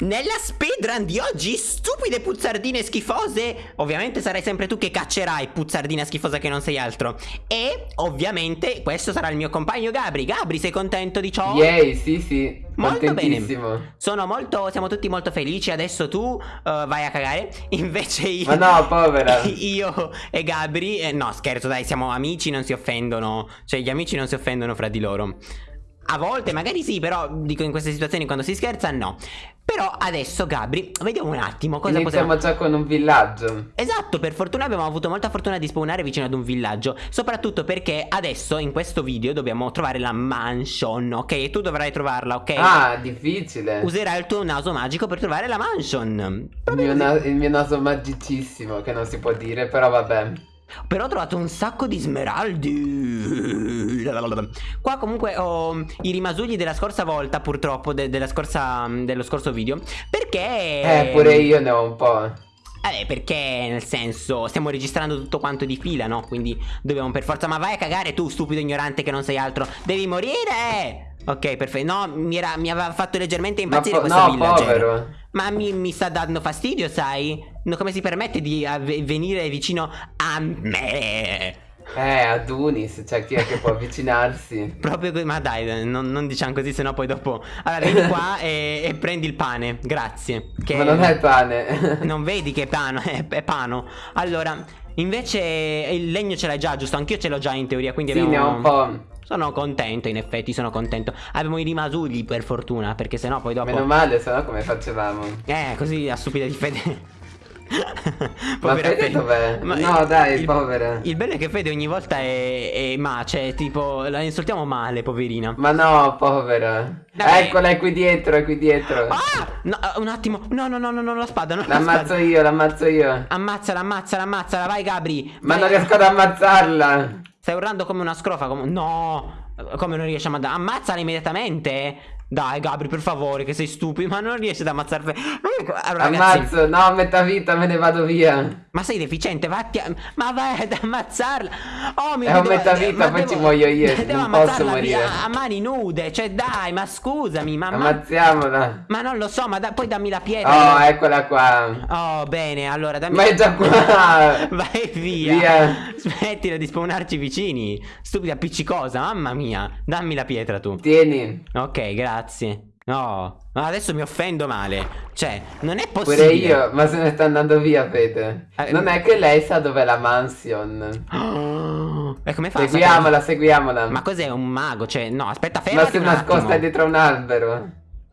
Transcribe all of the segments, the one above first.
Nella speedrun di oggi, stupide puzzardine schifose. Ovviamente sarai sempre tu che caccerai, puzzardina schifosa che non sei altro. E, ovviamente, questo sarà il mio compagno Gabri. Gabri, sei contento di ciò? Yay, sì sì, Molto bene. Sono molto, siamo tutti molto felici. Adesso tu uh, vai a cagare. Invece io Ma no, povera. Io e Gabri eh, No, scherzo, dai, siamo amici, non si offendono. Cioè, gli amici non si offendono fra di loro a volte magari sì, però dico in queste situazioni quando si scherza no. Però adesso Gabri, vediamo un attimo cosa Iniziamo possiamo... già con un villaggio Esatto, per fortuna abbiamo avuto molta fortuna di spawnare vicino ad un villaggio Soprattutto perché adesso in questo video dobbiamo trovare la mansion, ok? E tu dovrai trovarla, ok? Ah, difficile Userai il tuo naso magico per trovare la mansion il mio, il mio naso magicissimo, che non si può dire, però vabbè però ho trovato un sacco di smeraldi. Qua comunque ho i rimasugli della scorsa volta purtroppo de della scorsa, Dello scorso video. Perché Eh pure io ne ho un po' Eh. Perché nel senso stiamo registrando tutto quanto di fila no? Quindi dobbiamo per forza Ma vai a cagare tu stupido ignorante che non sei altro. Devi morire Ok, perfetto. No, mi, era, mi, aveva fatto leggermente impazzire Ma questo no, villager. povero. Ma mi, mi, sta dando fastidio, sai? No, come si permette di venire vicino a me? Eh, ad Unis, cioè chi è che può avvicinarsi? Proprio ma dai, non, non, diciamo così, sennò poi dopo... Allora, vieni qua e, e, prendi il pane, grazie. Che... Ma non è pane. non vedi che è pano, è, è pano. Allora, invece il legno ce l'hai già, giusto? Anch'io ce l'ho già in teoria, quindi sì, abbiamo... ne ho un po'. Sono contento, in effetti, sono contento. Abbiamo i rimasugli, per fortuna, perché sennò poi dopo... Meno male, sennò come facevamo? Eh, così a stupida di fede... ma Fede dov'è? No dai, il, povera. Il bello è che Fede ogni volta è, è ma Cioè tipo la insultiamo male poverina. Ma no povera. Dai. Eccola è qui dietro è qui dietro. Ah! No, un attimo. No no no no, no la spada non L'ammazzo io l'ammazzo io. Ammazzala ammazzala ammazzala vai Gabri. Ma vai. non riesco ad ammazzarla Stai urlando come una scrofa come... No come non riesci a ammazzare? Ammazzala immediatamente dai Gabri per favore che sei stupido Ma non riesci ad ammazzare allora, Ammazzo ragazzi... no metà vita me ne vado via. Ma sei deficiente vatti a... Ma vai ad ammazzarla. Oh mio Dio È un metà vita poi devo... ci muoio io Devo non posso morire. a, a mani nude Cioè dai ma scusami ma Ammazziamola. Ma non lo so ma da... poi dammi la pietra Oh eccola qua. Oh bene allora dammi Ma è già qua. Vai via. Via. Smettila di spawnarci vicini Stupida appiccicosa mamma mia. Dammi la pietra tu. Tieni. Ok grazie Grazie. No, ma adesso mi offendo male. Cioè, non è possibile. Pure io, ma se ne sta andando via, Fede. Eh, non è che lei sa dov'è la mansion. Oh, e come fa? Seguiamola, seguiamola. Ma cos'è un mago? Cioè, no, aspetta, fermati Ma si nascosta dietro un albero.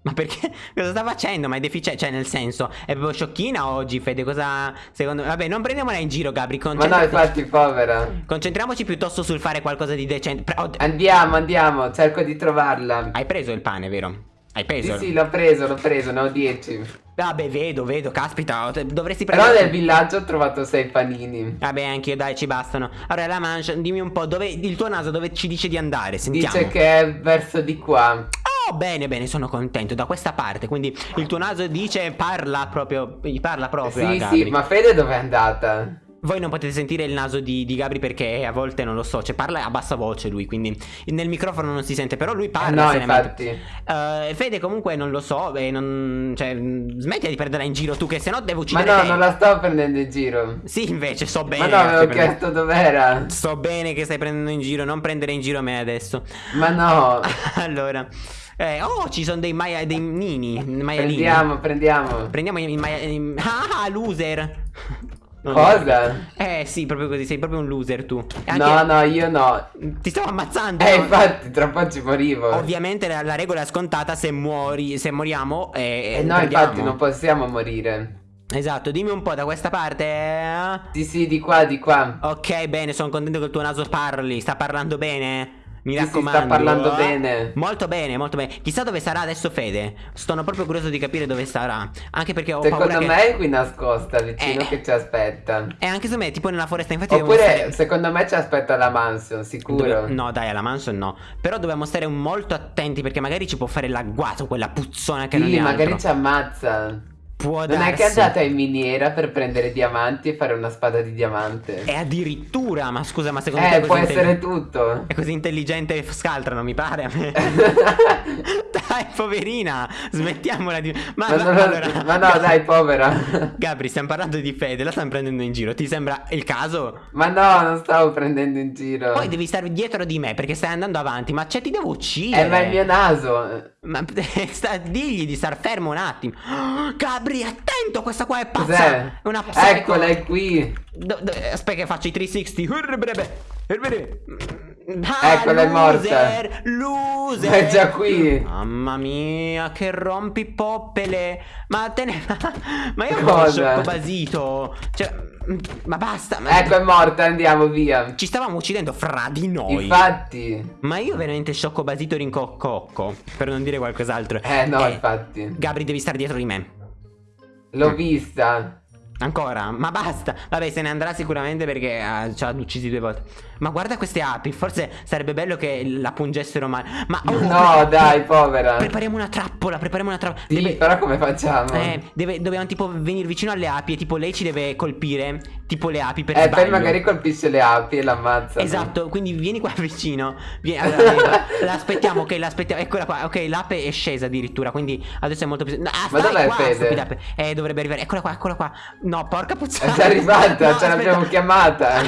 Ma perché? Cosa sta facendo? Ma è deficiente. Cioè, nel senso, è proprio sciocchina oggi, Fede. Cosa. Secondo me. Vabbè, non prendiamola in giro, Gabri. Ma no, infatti, povera. Concentriamoci piuttosto sul fare qualcosa di decente. Pre andiamo, andiamo. Cerco di trovarla. Hai preso il pane, vero? Hai preso? Sì, sì, l'ho preso, l'ho preso, ne ho 10. Vabbè, vedo, vedo, caspita, dovresti prendere... Però nel villaggio ho trovato 6 panini. Vabbè, anche io, dai, ci bastano. Allora, la mancia, dimmi un po', dove il tuo naso dove ci dice di andare? Sentiamo. Dice che è verso di qua. Oh, bene, bene, sono contento, da questa parte, quindi il tuo naso dice parla proprio, parla proprio Sì, sì, ma Fede dove è andata? Voi non potete sentire il naso di, di, Gabri perché a volte non lo so, cioè parla a bassa voce lui, quindi nel microfono non si sente, però lui parla. Eh no, infatti. Uh, Fede comunque non lo so, e non, cioè, smetti di prenderla in giro tu che sennò devo uccidere Ma no, te. non la sto prendendo in giro. Sì, invece, so bene. Ma no, avevo chiesto dov'era. So bene che stai prendendo in giro, non prendere in giro me adesso. Ma no. allora... Eh, oh, ci sono dei, maia, dei nini, maialini. Prendiamo, prendiamo. Prendiamo i maialini. Ah, loser. Cosa? Eh sì, proprio così, sei proprio un loser tu. Anche... No, no, io no. Ti stavo ammazzando. Eh, infatti, tra poco ci morivo. Ovviamente la, la, regola è scontata se muori, se moriamo eh, eh no, perdiamo. infatti non possiamo morire. Esatto, dimmi un po' da questa parte. Sì, sì, di qua, di qua. Ok, bene, sono contento che il tuo naso parli. Sta parlando bene? Mi sì, raccomando. Sì, sta parlando bene. Molto bene, molto bene. Chissà dove sarà adesso Fede. Sono proprio curioso di capire dove sarà. Anche perché ho secondo paura me che... è qui nascosta vicino eh, che ci aspetta. E anche secondo me, tipo nella foresta, infatti. Oppure stare... secondo me ci aspetta la mansion, sicuro. Dove... No, dai, alla mansion no. Però dobbiamo stare molto attenti perché magari ci può fare l'agguato quella puzzona che sì, non è magari altro. ci ammazza. Può Non darsi. è che è andata in miniera per prendere diamanti e fare una spada di diamante. E addirittura, ma scusa, ma secondo te Eh, è può essere tutto. È così intelligente Scaltra, non mi pare a me. dai, poverina, smettiamola di... Ma, Ma, non- allora... ma no, dai, povera. Gabri, stiamo parlando di Fede, la stanno prendendo in giro. Ti sembra il caso? Ma no, non stavo prendendo in giro. Poi devi stare dietro di me perché stai andando avanti. Ma cioè, ti devo uccidere. Eh, ma il mio naso. Ma sta- digli di star fermo un attimo. Gabri, attento, questa qua è pazza. Cos'è? È una psycho. Eccola, è qui. Do- do- aspetta che faccio i 360. Urbrebe, urbrebe. Ah, Eccola, è morta. loser. È già qui. Mamma mia, che rompi poppele. Ma te ne. Ma io Cosa? sciocco basito. Cioè, ma basta. Ma... Ecco, è morta, andiamo via. Ci stavamo uccidendo fra di noi. Infatti. Ma io veramente sciocco basito rincococco. Per non dire qualcos'altro. Eh, no, infatti. Gabri, devi stare dietro di me. L'ho vista. Ancora? Ma basta. Vabbè, se ne andrà sicuramente perché ah, ci ha uccisi due volte. Ma guarda queste api. Forse sarebbe bello che la pungessero male. Ma oh, No, pre- dai, povera. Prepariamo una trappola. Prepariamo una trappola. Sì, però come facciamo? Eh, deve- dobbiamo tipo venire vicino alle api e tipo lei ci deve colpire. Tipo le api per Eh, sbaglio. poi magari colpisce le api e l'ammazza. Esatto, quindi vieni qua vicino. Vieni, allora, l'aspettiamo, ok, l'aspettiamo. Eccola qua, ok, l'ape è scesa addirittura, quindi adesso è molto più. Ah, Ma dov'è qua, Fede? Eh, dovrebbe arrivare. Eccola qua, eccola qua. No, porca puttana. È arrivata, No, ce l'abbiamo chiamata.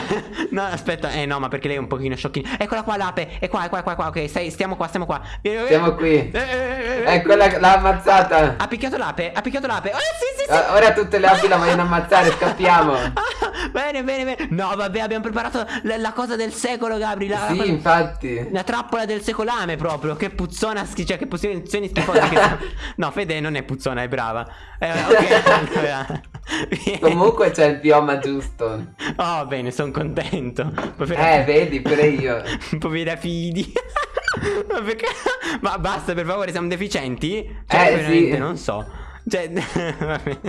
no, aspetta, eh no, ma perché lei è un pochino sciocchina. Eccola qua l'ape, è qua, è qua, è qua, è qua. Ok, stai, stiamo qua, stiamo qua. Siamo qui. Eh, eh, eh, eh. Eccola, l'ha ammazzata. Ha picchiato l'ape, ha picchiato l'ape. Oh, sì, sì, sì. Ah, Ora tutte le api la vogliono ammazzare, scappiamo. Bene, bene, bene. No, vabbè, abbiamo preparato la, la cosa del secolo, Gabri. La, la Sì, cosa- infatti. La trappola del secolame proprio, che puzzona, cioè che pozioni schifose che. No, Fede non è puzzona, è brava. Eh, ok, allora. Comunque c'è il bioma giusto. Oh, bene, sono contento. Eh, vedi, pure io. Povera fidi. Ma perché? Ma basta, per favore, siamo deficienti? Cioè, Eh, veramente, sì. non so. Cioè, vabbè.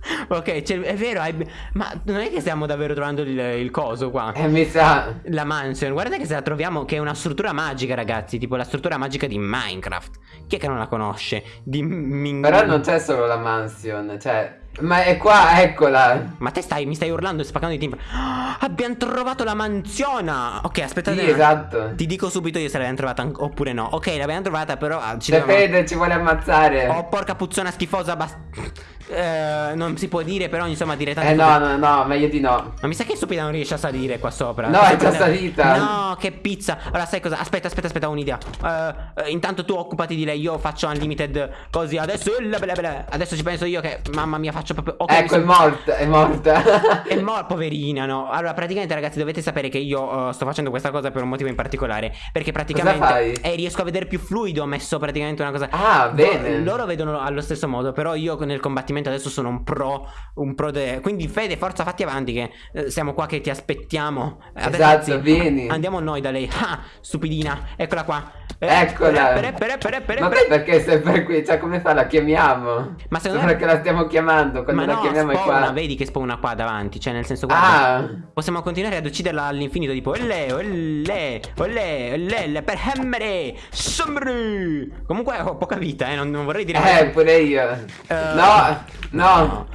Ok, cioè, è vero, hai- ma non è che stiamo davvero trovando il, il coso qua. Eh, mi sa. La mansion, guarda che se la troviamo che è una struttura magica, ragazzi, tipo la struttura magica di Minecraft. Chi è che non la conosce? Di Min- Però non c'è solo la mansion, cioè. Ma è qua, eccola. Ma te stai, mi stai urlando e spaccando di timpani. Ah, abbiamo trovato la mansiona. Ok, aspettate. Sì, esatto. Ti dico subito io se l'abbiamo trovata oppure no. Ok, l'abbiamo trovata, però ah, ci C'è dobbiamo- Fede, ci vuole ammazzare. Oh, porca puzzona schifosa. Bast... Eh, non si può dire, però insomma dire tante Eh no, no, no, meglio di no. Ma mi sa che stupida non riesce a salire qua sopra. No, è già salita. No, che pizza. Allora, sai cosa? Aspetta, aspetta, aspetta, ho un'idea. Eh, eh, intanto tu occupati di lei, io faccio unlimited così. Adesso, bla bla bla. adesso ci penso io che, mamma mia, faccio proprio. Ok, mi ecco, è morta, è morta. è morta, poverina, no? Allora, praticamente, ragazzi, dovete sapere che io eh, sto facendo questa cosa per un motivo in particolare. Perché praticamente. Eh, riesco a vedere più fluido. Ho messo praticamente una cosa. Ah, bene. Loro vedono allo stesso modo, però io nel combattimento adesso sono un pro. Un pro de... Quindi, Fede, forza, fatti avanti, che eh, siamo qua che ti aspettiamo. Adesso, Esatto, anzi, vieni. Andiamo noi da lei. Ah, stupidina, eccola qua. Eccola. pere, pere, pere, pere, Ma poi perché è sempre qui? Cioè, come fa? La chiamiamo? Ma secondo Sembra me- che la stiamo chiamando. Quando Ma la no, chiamiamo è spawna, qua. vedi che spawna qua davanti. Cioè, nel senso, guarda. Ah, Possiamo continuare ad ucciderla all'infinito, tipo olle, olle, olle, olle, per hemmere, sombri. Comunque ho poca vita, eh, non, non vorrei dire eh, pure io. Eh, No, no. No,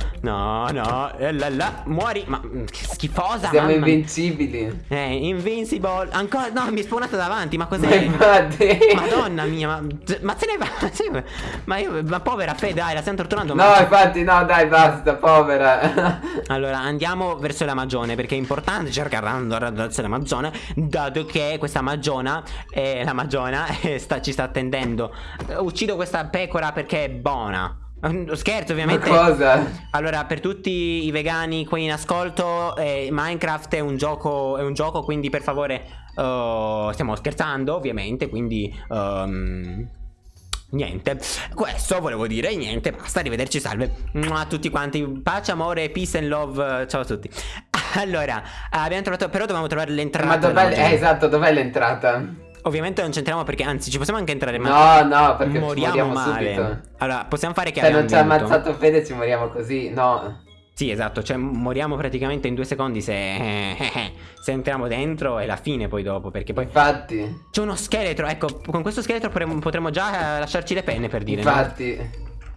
no, eh, la, la, muori, ma mm, che schifosa, Siamo mamma. invincibili. Eh, invincible, ancora, no, mi è spawnata davanti, ma cos'è? Madonna mia, ma, ma se ne va, se ne ma io, ma povera Fede, dai, la stiamo torturando. No, ma- infatti, no, dai, basta, povera. Allora andiamo verso la magione perché è importante cercare di andare verso la magione dato che questa magiona, eh, la magiona eh, sta- ci sta attendendo. Eh, Uccido questa pecora perché è buona. Eh, Scherzo Ma ovviamente. cosa? Allora per tutti i vegani qui in ascolto eh, Minecraft è un gioco, è un gioco quindi per favore eh, stiamo scherzando ovviamente quindi... ehm, Niente, questo volevo dire, niente, basta, arrivederci, salve a tutti quanti, pace, amore, peace and love, ciao a tutti Allora, abbiamo trovato, però dovevamo trovare l'entrata Ma dov'è? Eh, esatto, dov'è l'entrata? Ovviamente non c'entriamo perché, anzi, ci possiamo anche entrare ma No, no, perché moriamo male subito. Allora, possiamo fare che Se non abbiamo ci ha ammazzato Fede ci moriamo così, no. Sì, esatto, cioè moriamo praticamente in due secondi se, se entriamo dentro è la fine poi dopo, perché poi Infatti, c'è uno scheletro, ecco, con questo scheletro potremmo, già eh, lasciarci le penne per dire, no? infatti.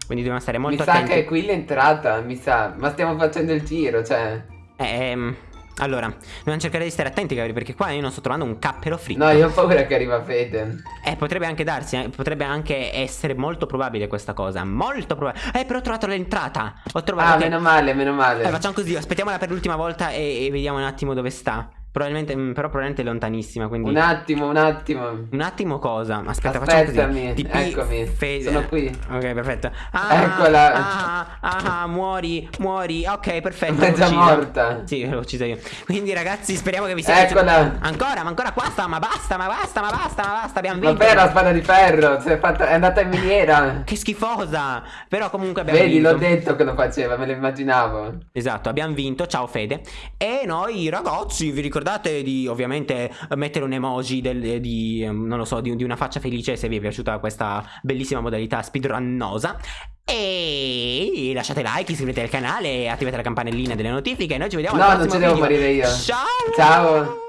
Quindi dobbiamo stare molto mi attenti. Mi sa che è qui l'entrata, mi sa. Ma stiamo facendo il giro, cioè. Ehm. Allora, dobbiamo cercare di stare attenti, Gabri, perché qua io non sto trovando un cappero fritto. No, io ho paura che arriva Fede. Eh, potrebbe anche darsi, eh, potrebbe anche essere molto probabile questa cosa. Molto probabile. Eh, però ho trovato l'entrata. Ho trovato. Ah, meno male, meno male. Eh, facciamo così, aspettiamola per l'ultima volta e, e vediamo un attimo dove sta. Probabilmente, mm, però probabilmente è lontanissima, quindi... Un attimo, un attimo. Un attimo cosa? Aspetta, Aspettami, così. eccomi, fe- sono qui. Ok, perfetto. Ah, Eccola. Ah, ah, ah, muori, muori. Ok, perfetto. È già morta. Sì, l'ho uccisa io. Quindi ragazzi, speriamo che vi sia Eccola. Ancora, ma ancora qua sta, ma basta, ma basta, ma basta, ma basta, abbiamo vinto. Vabbè, la spada di ferro, è, fatta, è andata in miniera. Che schifosa. Però comunque abbiamo Vedi, vinto. l'ho detto che lo faceva, me lo immaginavo. Esatto, abbiamo vinto. Ciao Fede. E noi ragazzi, vi ricordate di ovviamente mettere un emoji del, di, ehm, non lo so, di, di, una faccia felice se vi è piaciuta questa bellissima modalità speedrunnosa. E lasciate like, iscrivetevi al canale, attivate la campanellina delle notifiche. E noi ci vediamo no, al prossimo non ci devo video. morire io. Ciao! Ciao!